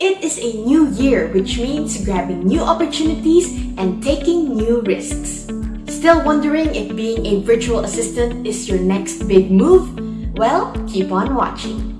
It is a new year, which means grabbing new opportunities and taking new risks. Still wondering if being a virtual assistant is your next big move? Well, keep on watching.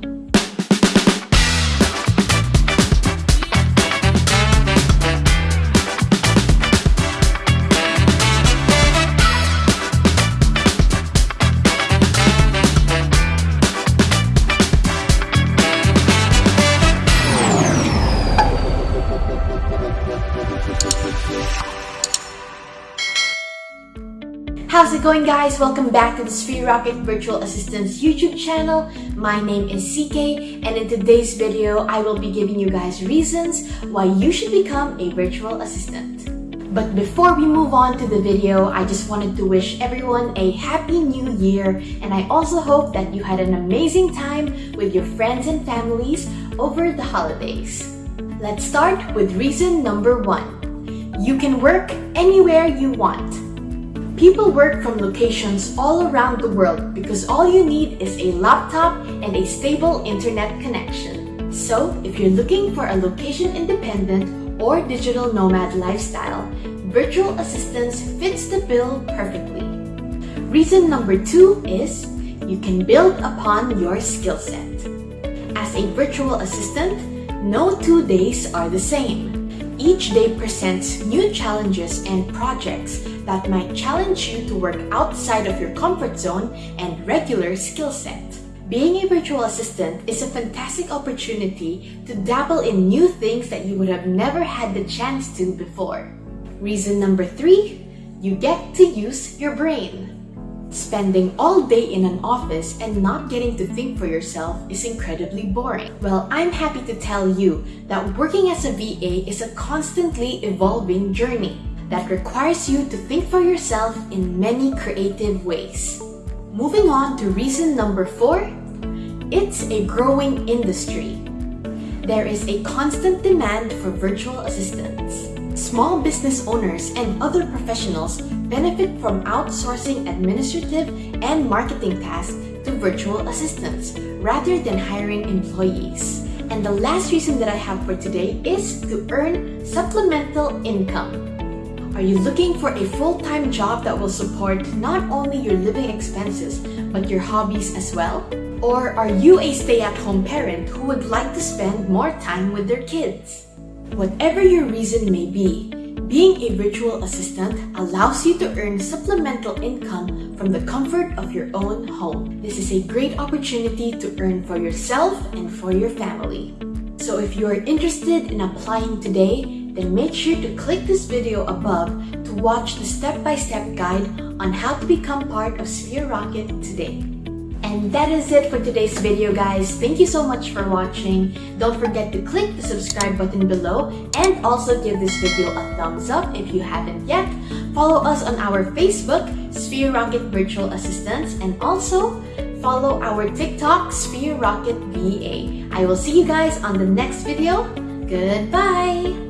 How's it going guys? Welcome back to the Sphere Rocket Virtual Assistants YouTube channel. My name is CK and in today's video, I will be giving you guys reasons why you should become a virtual assistant. But before we move on to the video, I just wanted to wish everyone a happy new year and I also hope that you had an amazing time with your friends and families over the holidays. Let's start with reason number one. You can work anywhere you want. People work from locations all around the world because all you need is a laptop and a stable internet connection. So, if you're looking for a location-independent or digital nomad lifestyle, virtual assistants fits the bill perfectly. Reason number two is you can build upon your skill set. As a virtual assistant, no two days are the same. Each day presents new challenges and projects that might challenge you to work outside of your comfort zone and regular skill set. Being a virtual assistant is a fantastic opportunity to dabble in new things that you would have never had the chance to before. Reason number three, you get to use your brain. Spending all day in an office and not getting to think for yourself is incredibly boring. Well, I'm happy to tell you that working as a VA is a constantly evolving journey that requires you to think for yourself in many creative ways. Moving on to reason number four, it's a growing industry. There is a constant demand for virtual assistants. Small business owners and other professionals benefit from outsourcing administrative and marketing tasks to virtual assistants rather than hiring employees. And the last reason that I have for today is to earn supplemental income. Are you looking for a full-time job that will support not only your living expenses, but your hobbies as well? Or are you a stay-at-home parent who would like to spend more time with their kids? Whatever your reason may be, being a virtual assistant allows you to earn supplemental income from the comfort of your own home. This is a great opportunity to earn for yourself and for your family. So if you are interested in applying today, then make sure to click this video above to watch the step-by-step -step guide on how to become part of Sphere Rocket today. And that is it for today's video guys. Thank you so much for watching. Don't forget to click the subscribe button below and also give this video a thumbs up if you haven't yet. Follow us on our Facebook, Sphere Rocket Virtual Assistants, and also follow our TikTok, Sphere Rocket VA. I will see you guys on the next video. Goodbye!